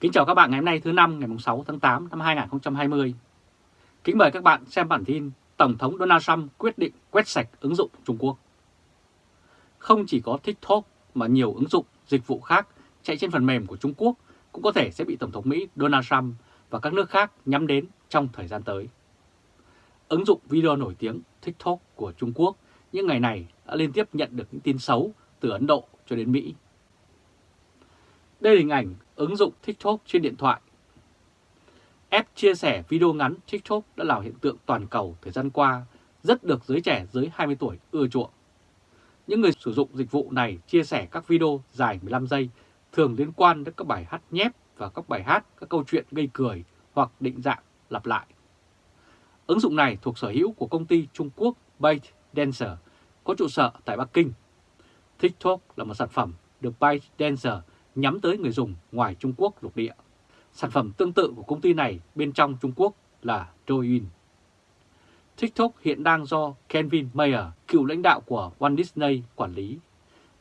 Kính chào các bạn ngày hôm nay thứ năm ngày 6 tháng 8 năm 2020. Kính mời các bạn xem bản tin Tổng thống Donald Trump quyết định quét sạch ứng dụng Trung Quốc. Không chỉ có TikTok mà nhiều ứng dụng, dịch vụ khác chạy trên phần mềm của Trung Quốc cũng có thể sẽ bị Tổng thống Mỹ Donald Trump và các nước khác nhắm đến trong thời gian tới. Ứng dụng video nổi tiếng TikTok của Trung Quốc những ngày này đã liên tiếp nhận được những tin xấu từ Ấn Độ cho đến Mỹ. Đây là hình ảnh ứng dụng TikTok trên điện thoại. App chia sẻ video ngắn TikTok đã là hiện tượng toàn cầu thời gian qua, rất được giới trẻ dưới 20 tuổi ưa chuộng. Những người sử dụng dịch vụ này chia sẻ các video dài 15 giây thường liên quan đến các bài hát nhép và các bài hát, các câu chuyện gây cười hoặc định dạng lặp lại. Ứng dụng này thuộc sở hữu của công ty Trung Quốc ByteDancer có trụ sở tại Bắc Kinh. TikTok là một sản phẩm được ByteDancer nhắm tới người dùng ngoài Trung Quốc lục địa. Sản phẩm tương tự của công ty này bên trong Trung Quốc là Douyin. TikTok hiện đang do Kevin Mayer, cựu lãnh đạo của Walt Disney, quản lý.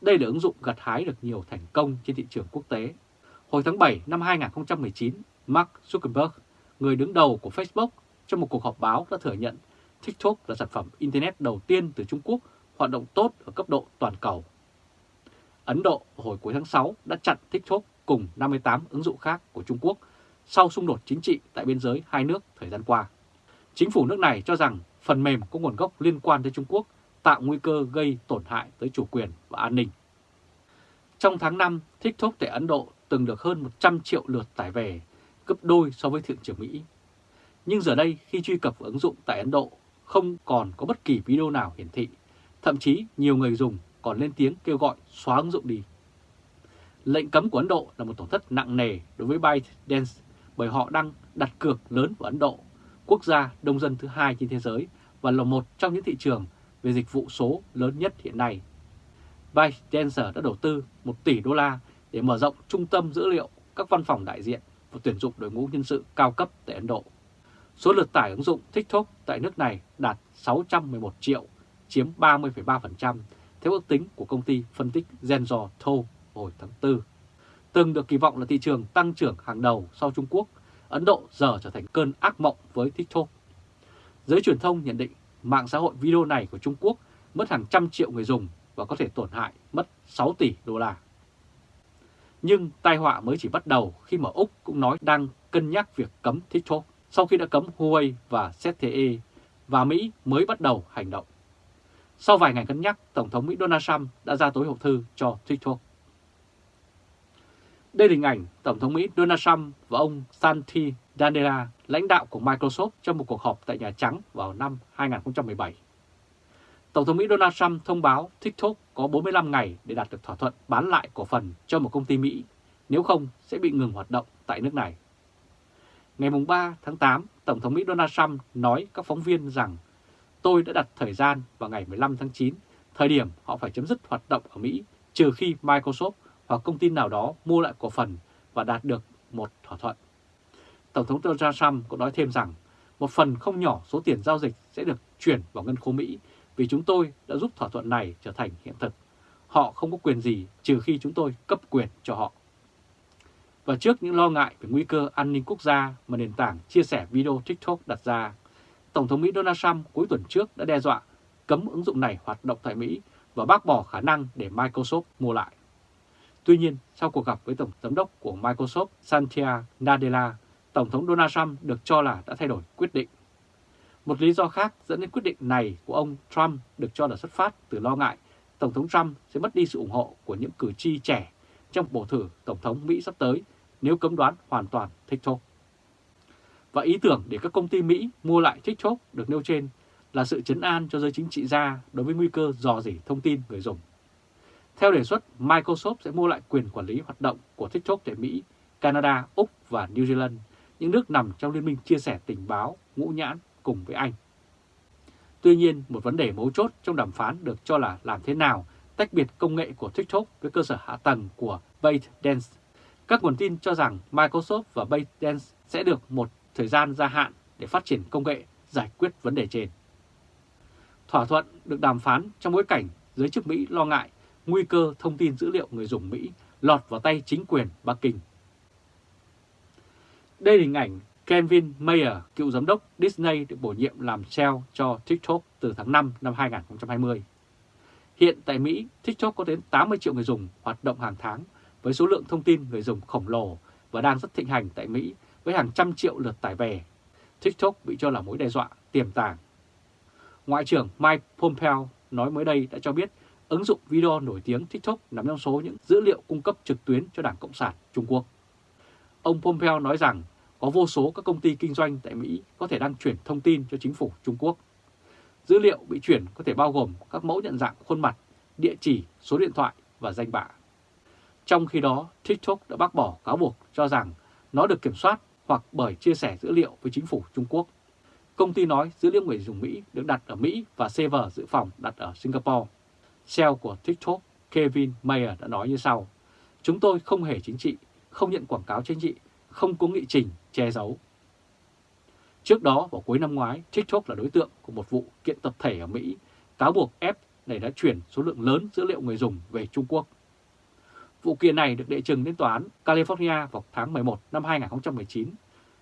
Đây là ứng dụng gặt hái được nhiều thành công trên thị trường quốc tế. Hồi tháng 7 năm 2019, Mark Zuckerberg, người đứng đầu của Facebook, trong một cuộc họp báo đã thừa nhận TikTok là sản phẩm Internet đầu tiên từ Trung Quốc hoạt động tốt ở cấp độ toàn cầu. Ấn Độ hồi cuối tháng 6 đã chặn TikTok cùng 58 ứng dụng khác của Trung Quốc sau xung đột chính trị tại biên giới hai nước thời gian qua. Chính phủ nước này cho rằng phần mềm có nguồn gốc liên quan tới Trung Quốc tạo nguy cơ gây tổn hại tới chủ quyền và an ninh. Trong tháng 5, TikTok tại Ấn Độ từng được hơn 100 triệu lượt tải về, gấp đôi so với thị trường Mỹ. Nhưng giờ đây khi truy cập ứng dụng tại Ấn Độ không còn có bất kỳ video nào hiển thị, thậm chí nhiều người dùng còn lên tiếng kêu gọi xóa ứng dụng đi. Lệnh cấm của Ấn Độ là một tổn thất nặng nề đối với ByteDance bởi họ đang đặt cược lớn vào Ấn Độ, quốc gia đông dân thứ hai trên thế giới và là một trong những thị trường về dịch vụ số lớn nhất hiện nay. ByteDance đã đầu tư 1 tỷ đô la để mở rộng trung tâm dữ liệu, các văn phòng đại diện và tuyển dụng đội ngũ nhân sự cao cấp tại Ấn Độ. Số lượt tải ứng dụng TikTok tại nước này đạt 611 triệu, chiếm 30,3%, theo ước tính của công ty phân tích Genzo Thô hồi tháng 4. Từng được kỳ vọng là thị trường tăng trưởng hàng đầu sau Trung Quốc, Ấn Độ giờ trở thành cơn ác mộng với TikTok. Giới truyền thông nhận định mạng xã hội video này của Trung Quốc mất hàng trăm triệu người dùng và có thể tổn hại mất 6 tỷ đô la. Nhưng tai họa mới chỉ bắt đầu khi mà Úc cũng nói đang cân nhắc việc cấm TikTok sau khi đã cấm Huawei và ZTE và Mỹ mới bắt đầu hành động. Sau vài ngày cân nhắc, Tổng thống Mỹ Donald Trump đã ra tối hậu thư cho TikTok. Đây là hình ảnh Tổng thống Mỹ Donald Trump và ông Santi Dandela, lãnh đạo của Microsoft trong một cuộc họp tại Nhà Trắng vào năm 2017. Tổng thống Mỹ Donald Trump thông báo TikTok có 45 ngày để đạt được thỏa thuận bán lại cổ phần cho một công ty Mỹ, nếu không sẽ bị ngừng hoạt động tại nước này. Ngày 3 tháng 8, Tổng thống Mỹ Donald Trump nói các phóng viên rằng tôi đã đặt thời gian vào ngày 15 tháng 9, thời điểm họ phải chấm dứt hoạt động ở Mỹ trừ khi Microsoft hoặc công ty nào đó mua lại cổ phần và đạt được một thỏa thuận. Tổng thống Donald Trump cũng nói thêm rằng một phần không nhỏ số tiền giao dịch sẽ được chuyển vào ngân khố Mỹ vì chúng tôi đã giúp thỏa thuận này trở thành hiện thực. Họ không có quyền gì trừ khi chúng tôi cấp quyền cho họ. Và trước những lo ngại về nguy cơ an ninh quốc gia mà nền tảng chia sẻ video TikTok đặt ra, Tổng thống Mỹ Donald Trump cuối tuần trước đã đe dọa cấm ứng dụng này hoạt động tại Mỹ và bác bỏ khả năng để Microsoft mua lại. Tuy nhiên, sau cuộc gặp với Tổng Giám đốc của Microsoft Satya Nadella, Tổng thống Donald Trump được cho là đã thay đổi quyết định. Một lý do khác dẫn đến quyết định này của ông Trump được cho là xuất phát từ lo ngại Tổng thống Trump sẽ mất đi sự ủng hộ của những cử tri trẻ trong bầu cử Tổng thống Mỹ sắp tới nếu cấm đoán hoàn toàn TikTok. Và ý tưởng để các công ty Mỹ mua lại TikTok được nêu trên là sự chấn an cho giới chính trị gia đối với nguy cơ dò dỉ thông tin người dùng. Theo đề xuất, Microsoft sẽ mua lại quyền quản lý hoạt động của TikTok tại Mỹ, Canada, Úc và New Zealand, những nước nằm trong liên minh chia sẻ tình báo ngũ nhãn cùng với Anh. Tuy nhiên, một vấn đề mấu chốt trong đàm phán được cho là làm thế nào tách biệt công nghệ của TikTok với cơ sở hạ tầng của ByteDance. Các nguồn tin cho rằng Microsoft và ByteDance sẽ được một thời gian gia hạn để phát triển công nghệ giải quyết vấn đề trên. Thỏa thuận được đàm phán trong bối cảnh giới chức Mỹ lo ngại nguy cơ thông tin dữ liệu người dùng Mỹ lọt vào tay chính quyền Bắc Kinh. Đây là hình ảnh Kevin Mayer, cựu giám đốc Disney được bổ nhiệm làm CEO cho TikTok từ tháng 5 năm 2020. Hiện tại Mỹ, TikTok có đến 80 triệu người dùng hoạt động hàng tháng với số lượng thông tin người dùng khổng lồ và đang rất thịnh hành tại Mỹ với hàng trăm triệu lượt tải về. TikTok bị cho là mối đe dọa tiềm tàng. Ngoại trưởng Mike Pompeo nói mới đây đã cho biết ứng dụng video nổi tiếng TikTok nằm trong số những dữ liệu cung cấp trực tuyến cho Đảng Cộng sản Trung Quốc. Ông Pompeo nói rằng có vô số các công ty kinh doanh tại Mỹ có thể đang chuyển thông tin cho chính phủ Trung Quốc. Dữ liệu bị chuyển có thể bao gồm các mẫu nhận dạng khuôn mặt, địa chỉ, số điện thoại và danh bạ. Trong khi đó, TikTok đã bác bỏ cáo buộc cho rằng nó được kiểm soát hoặc bởi chia sẻ dữ liệu với chính phủ Trung Quốc. Công ty nói dữ liệu người dùng Mỹ được đặt ở Mỹ và server dự phòng đặt ở Singapore. CEO của TikTok Kevin Mayer đã nói như sau, Chúng tôi không hề chính trị, không nhận quảng cáo chính trị, không có nghị trình, che giấu. Trước đó, vào cuối năm ngoái, TikTok là đối tượng của một vụ kiện tập thể ở Mỹ, cáo buộc app này đã chuyển số lượng lớn dữ liệu người dùng về Trung Quốc. Vụ kiện này được đệ trình đến tòa án California vào tháng 11 năm 2019,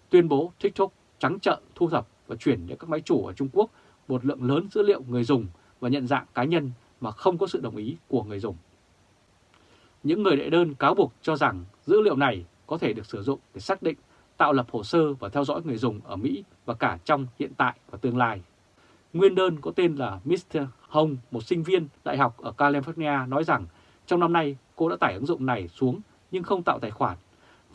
tuyên bố TikTok trắng trợn thu thập và chuyển đến các máy chủ ở Trung Quốc một lượng lớn dữ liệu người dùng và nhận dạng cá nhân mà không có sự đồng ý của người dùng. Những người đệ đơn cáo buộc cho rằng dữ liệu này có thể được sử dụng để xác định, tạo lập hồ sơ và theo dõi người dùng ở Mỹ và cả trong hiện tại và tương lai. Nguyên đơn có tên là Mr. Hong, một sinh viên đại học ở California nói rằng trong năm nay cô đã tải ứng dụng này xuống nhưng không tạo tài khoản.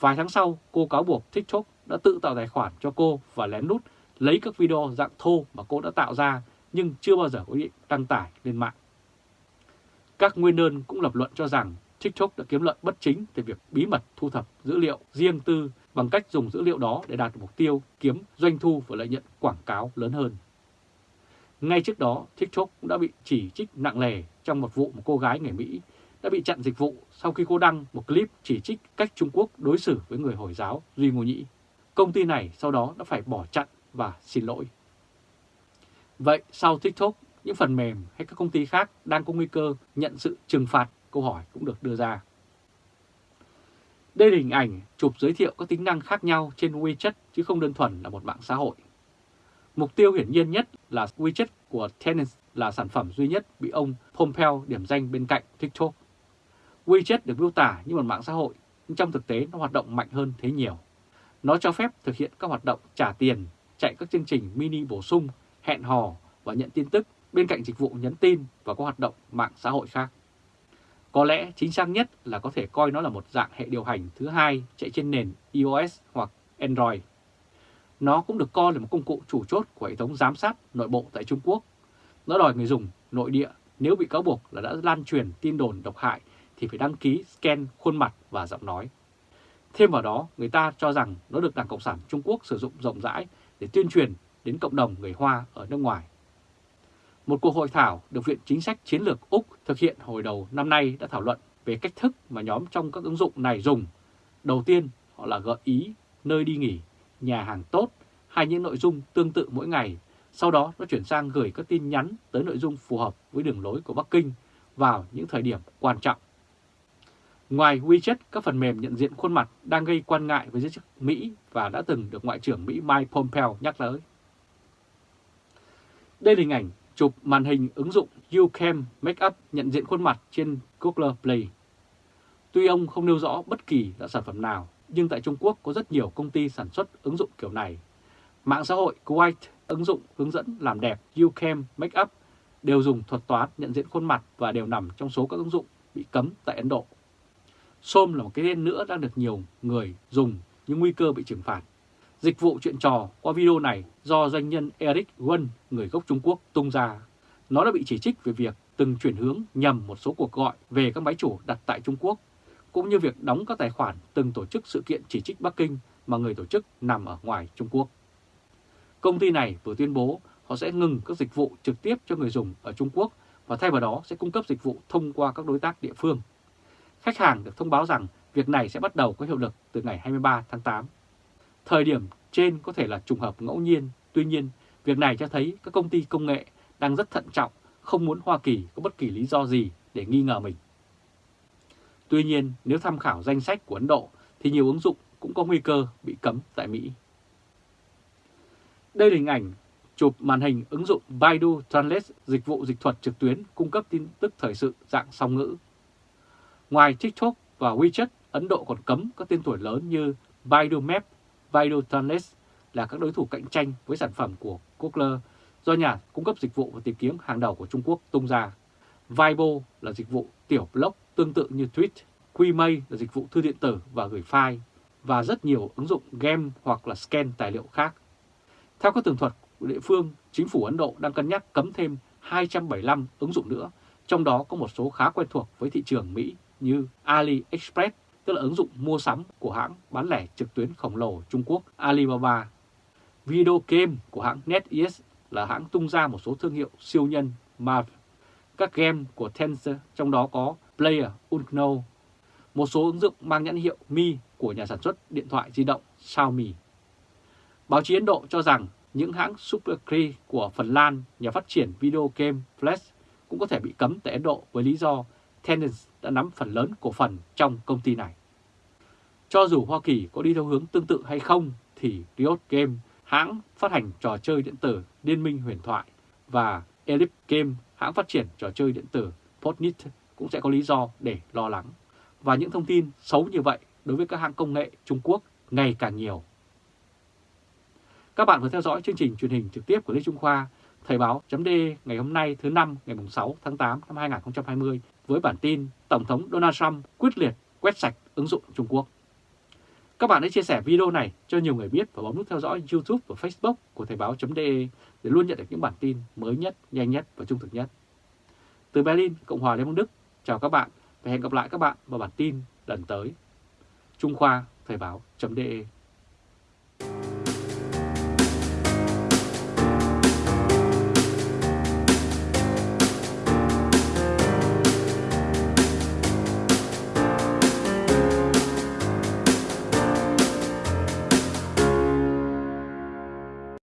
Vài tháng sau, cô cáo buộc TikTok đã tự tạo tài khoản cho cô và lén lút lấy các video dạng thô mà cô đã tạo ra nhưng chưa bao giờ có ý đăng tải lên mạng. Các nguyên đơn cũng lập luận cho rằng TikTok đã kiếm lợi bất chính từ việc bí mật thu thập dữ liệu riêng tư bằng cách dùng dữ liệu đó để đạt được mục tiêu kiếm doanh thu và lợi nhuận quảng cáo lớn hơn. Ngay trước đó, TikTok cũng đã bị chỉ trích nặng nề trong một vụ một cô gái người Mỹ đã bị chặn dịch vụ sau khi cô đăng một clip chỉ trích cách Trung Quốc đối xử với người Hồi giáo Duy Ngô Nhĩ. Công ty này sau đó đã phải bỏ chặn và xin lỗi. Vậy sau TikTok, những phần mềm hay các công ty khác đang có nguy cơ nhận sự trừng phạt Câu hỏi cũng được đưa ra. Đây là hình ảnh chụp giới thiệu các tính năng khác nhau trên WeChat chứ không đơn thuần là một mạng xã hội. Mục tiêu hiển nhiên nhất là WeChat của Tennis là sản phẩm duy nhất bị ông Pompeo điểm danh bên cạnh TikTok. WeChat được miêu tả như một mạng xã hội, nhưng trong thực tế nó hoạt động mạnh hơn thế nhiều. Nó cho phép thực hiện các hoạt động trả tiền, chạy các chương trình mini bổ sung, hẹn hò và nhận tin tức bên cạnh dịch vụ nhắn tin và các hoạt động mạng xã hội khác. Có lẽ chính xác nhất là có thể coi nó là một dạng hệ điều hành thứ hai chạy trên nền iOS hoặc Android. Nó cũng được coi là một công cụ chủ chốt của hệ thống giám sát nội bộ tại Trung Quốc. Nó đòi người dùng nội địa nếu bị cáo buộc là đã lan truyền tin đồn độc hại thì phải đăng ký scan khuôn mặt và giọng nói. Thêm vào đó, người ta cho rằng nó được Đảng Cộng sản Trung Quốc sử dụng rộng rãi để tuyên truyền đến cộng đồng người Hoa ở nước ngoài. Một cuộc hội thảo được Viện Chính sách Chiến lược Úc thực hiện hồi đầu năm nay đã thảo luận về cách thức mà nhóm trong các ứng dụng này dùng. Đầu tiên, họ là gợi ý, nơi đi nghỉ, nhà hàng tốt hay những nội dung tương tự mỗi ngày. Sau đó nó chuyển sang gửi các tin nhắn tới nội dung phù hợp với đường lối của Bắc Kinh vào những thời điểm quan trọng. Ngoài WeChat, các phần mềm nhận diện khuôn mặt đang gây quan ngại với giới chức Mỹ và đã từng được Ngoại trưởng Mỹ Mike Pompeo nhắc tới. Đây là hình ảnh chụp màn hình ứng dụng YouCam Makeup nhận diện khuôn mặt trên Google Play. Tuy ông không nêu rõ bất kỳ là sản phẩm nào, nhưng tại Trung Quốc có rất nhiều công ty sản xuất ứng dụng kiểu này. Mạng xã hội Kuwait ứng dụng hướng dẫn làm đẹp YouCam Makeup đều dùng thuật toán nhận diện khuôn mặt và đều nằm trong số các ứng dụng bị cấm tại Ấn Độ. Xôm là một cái tên nữa đang được nhiều người dùng nhưng nguy cơ bị trừng phạt. Dịch vụ chuyện trò qua video này do doanh nhân Eric Won, người gốc Trung Quốc, tung ra. Nó đã bị chỉ trích về việc từng chuyển hướng nhầm một số cuộc gọi về các máy chủ đặt tại Trung Quốc, cũng như việc đóng các tài khoản từng tổ chức sự kiện chỉ trích Bắc Kinh mà người tổ chức nằm ở ngoài Trung Quốc. Công ty này vừa tuyên bố họ sẽ ngừng các dịch vụ trực tiếp cho người dùng ở Trung Quốc và thay vào đó sẽ cung cấp dịch vụ thông qua các đối tác địa phương. Khách hàng được thông báo rằng việc này sẽ bắt đầu có hiệu lực từ ngày 23 tháng 8. Thời điểm trên có thể là trùng hợp ngẫu nhiên, tuy nhiên việc này cho thấy các công ty công nghệ đang rất thận trọng, không muốn Hoa Kỳ có bất kỳ lý do gì để nghi ngờ mình. Tuy nhiên, nếu tham khảo danh sách của Ấn Độ thì nhiều ứng dụng cũng có nguy cơ bị cấm tại Mỹ. Đây là hình ảnh chụp màn hình ứng dụng Baidu Translate dịch vụ dịch thuật trực tuyến cung cấp tin tức thời sự dạng song ngữ. Ngoài TikTok và WeChat, Ấn Độ còn cấm các tên tuổi lớn như Baidu Map, Baidu Translate là các đối thủ cạnh tranh với sản phẩm của Google do nhà cung cấp dịch vụ và tìm kiếm hàng đầu của Trung Quốc tung ra. Weibo là dịch vụ tiểu blog tương tự như Tweet, quimay là dịch vụ thư điện tử và gửi file, và rất nhiều ứng dụng game hoặc là scan tài liệu khác. Theo các tường thuật của địa phương, chính phủ Ấn Độ đang cân nhắc cấm thêm 275 ứng dụng nữa, trong đó có một số khá quen thuộc với thị trường Mỹ như AliExpress, tức là ứng dụng mua sắm của hãng bán lẻ trực tuyến khổng lồ Trung Quốc Alibaba. Video game của hãng NetEase là hãng tung ra một số thương hiệu siêu nhân mà Các game của Tencent trong đó có Player Unknown, một số ứng dụng mang nhãn hiệu Mi của nhà sản xuất điện thoại di động Xiaomi. Báo chí Ấn Độ cho rằng những hãng Supercree của Phần Lan, nhà phát triển video game Flash cũng có thể bị cấm tại Ấn Độ với lý do Tencent đã nắm phần lớn cổ phần trong công ty này. Cho dù Hoa Kỳ có đi theo hướng tương tự hay không thì Riot Game, hãng phát hành trò chơi điện tử Liên minh huyền thoại và Elip Game, hãng phát triển trò chơi điện tử Fortnite cũng sẽ có lý do để lo lắng. Và những thông tin xấu như vậy đối với các hãng công nghệ Trung Quốc ngày càng nhiều. Các bạn vừa theo dõi chương trình truyền hình trực tiếp của Lê Trung Khoa, Thời báo chấm ngày hôm nay thứ năm ngày 6 tháng 8 năm 2020 với bản tin Tổng thống Donald Trump quyết liệt quét sạch ứng dụng Trung Quốc. Các bạn hãy chia sẻ video này cho nhiều người biết và bấm nút theo dõi YouTube và Facebook của Thời báo.de để luôn nhận được những bản tin mới nhất, nhanh nhất và trung thực nhất. Từ Berlin, Cộng hòa Liên bang Đức, chào các bạn và hẹn gặp lại các bạn vào bản tin lần tới. Trung Khoa Thời báo.de